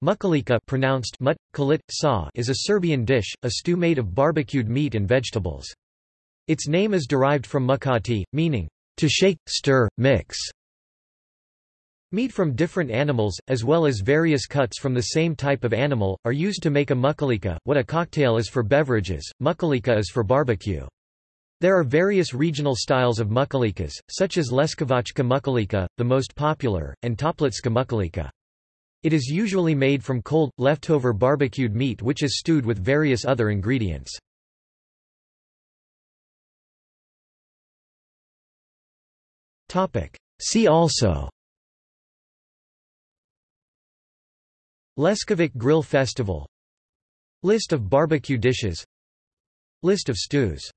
Mukalika pronounced mut, kalit, sa is a Serbian dish, a stew made of barbecued meat and vegetables. Its name is derived from mukati, meaning, to shake, stir, mix. Meat from different animals, as well as various cuts from the same type of animal, are used to make a mukalika. What a cocktail is for beverages, mukalika is for barbecue. There are various regional styles of mukalikas, such as Leskovačka mukalika, the most popular, and Toplitska mukalika. It is usually made from cold, leftover barbecued meat which is stewed with various other ingredients. See also Leskovac Grill Festival List of barbecue dishes List of stews